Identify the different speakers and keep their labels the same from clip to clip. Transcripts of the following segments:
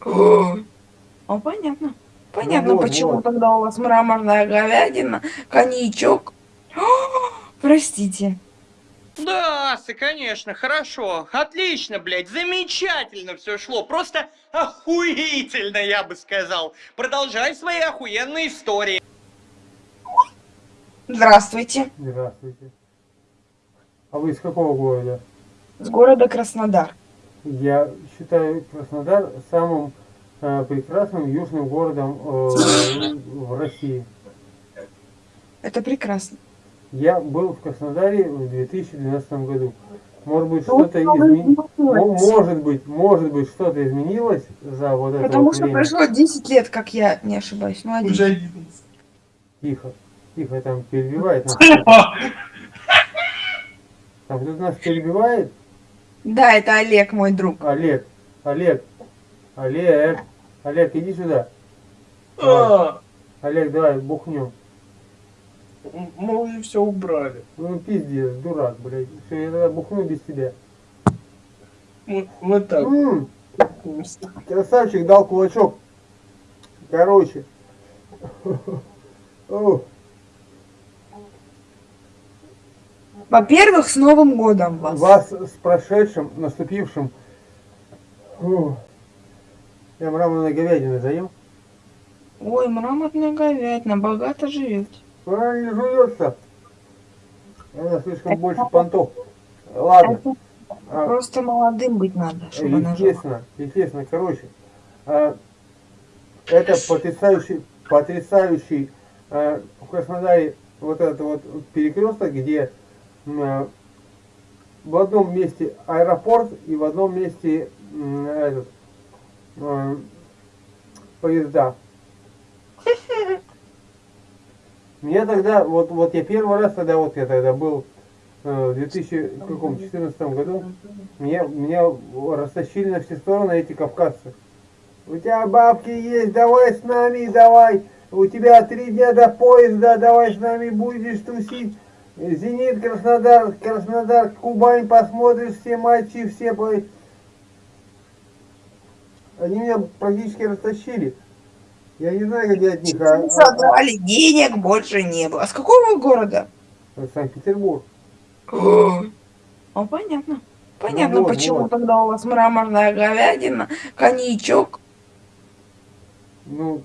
Speaker 1: О, понятно. Понятно,
Speaker 2: вот,
Speaker 1: почему
Speaker 2: вот.
Speaker 1: тогда у вас мраморная говядина, коньячок. О, простите.
Speaker 3: Да, конечно, хорошо. Отлично, блядь, замечательно все шло. Просто охуительно, я бы сказал. Продолжай свои охуенные истории.
Speaker 1: Здравствуйте.
Speaker 2: Здравствуйте. А вы из какого города?
Speaker 1: С города Краснодар.
Speaker 2: Я считаю Краснодар самым э, прекрасным южным городом э, в России.
Speaker 1: Это прекрасно.
Speaker 2: Я был в Краснодаре в 2012 году. Может быть, что-то изменилось. Может быть, может быть, что-то изменилось за вот это
Speaker 1: Потому что
Speaker 2: время.
Speaker 1: прошло 10 лет, как я не ошибаюсь. Ну, один.
Speaker 4: Уже 11.
Speaker 2: Тихо, тихо, там перебивает нас. Там кто-то нас перебивает.
Speaker 1: Да, это Олег, мой друг.
Speaker 2: Олег, Олег, Олег, Олег, иди сюда.
Speaker 4: А,
Speaker 2: Олег, давай, бухнем.
Speaker 4: мы уже все убрали.
Speaker 2: Ну пиздец, дурак, блядь. Все, я тогда бухну без тебя.
Speaker 4: Вот, вот так.
Speaker 2: М, красавчик дал кулачок. Короче. О,
Speaker 1: Во-первых, с Новым годом вас.
Speaker 2: Вас с прошедшим, наступившим. О, Я мраморной говядиной заем.
Speaker 1: Ой, мраморная говядина, богато живете.
Speaker 2: Она не жуется. Она слишком больше понтов. Ладно.
Speaker 1: Это
Speaker 2: А,
Speaker 1: Просто молодым быть надо, чтобы она жила.
Speaker 2: Естественно, естественно, короче, а, это потрясающий, потрясающий а, в Краснодаре вот этот вот перекресток, где в одном месте аэропорт и в одном месте этот, а, поезда. Мне тогда, вот, вот я первый раз тогда, вот я тогда был э, в 2014 году, меня, меня растащили на все стороны эти кавказцы. У тебя бабки есть, давай с нами, давай. У тебя три дня до поезда, давай с нами будешь тусить. Зенит, Краснодар, Краснодар, Кубань, посмотришь все матчи, все... по- Они меня практически растащили. Я не знаю, я от них... а- а-
Speaker 1: Содрали, денег больше не было. А с какого города?
Speaker 2: а- Санкт-Петербург.
Speaker 1: О, а, понятно. Понятно,
Speaker 2: Ну вот,
Speaker 1: почему
Speaker 2: вот.
Speaker 1: тогда у вас мраморная говядина, коньячок.
Speaker 2: Ну,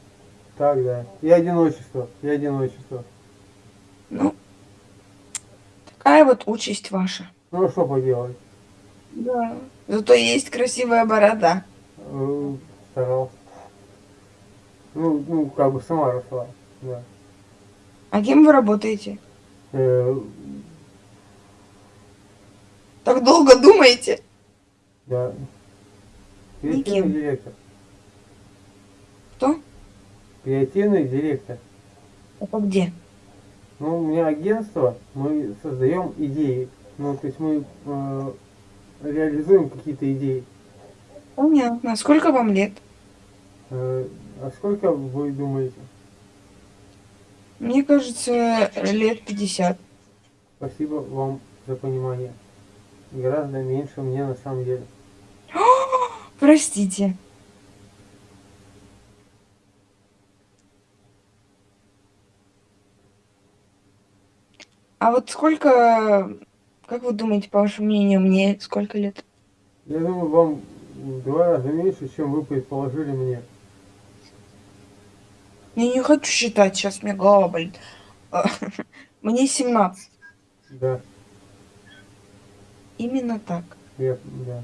Speaker 2: так, да. И одиночество, и одиночество.
Speaker 1: Ну, такая вот участь ваша.
Speaker 2: Ну, а что поделать?
Speaker 1: Да. Зато есть красивая борода.
Speaker 2: Э, Старался. Ну, ну, как бы сама росла, да.
Speaker 1: А кем вы работаете?
Speaker 2: Э,
Speaker 1: Так долго думаете?
Speaker 2: да.
Speaker 1: Никем.
Speaker 2: Директор.
Speaker 1: Кто?
Speaker 2: Креативный директор.
Speaker 1: Это где?
Speaker 2: Ну, у меня агентство, мы создаем идеи. Ну, то есть мы э, реализуем какие-то идеи.
Speaker 1: Понятно. Сколько вам лет?
Speaker 2: Э, а сколько вы думаете?
Speaker 1: Мне кажется, лет 50.
Speaker 2: Спасибо вам за понимание. Гораздо меньше мне на самом деле.
Speaker 1: Простите. А вот сколько, как вы думаете, по вашему мнению, мне сколько лет?
Speaker 2: Я думаю, вам в два раза меньше, чем вы предположили мне.
Speaker 1: Я не хочу считать, сейчас мне голова болит. А, Мне 17.
Speaker 2: Да,
Speaker 1: Именно так.
Speaker 2: я, да.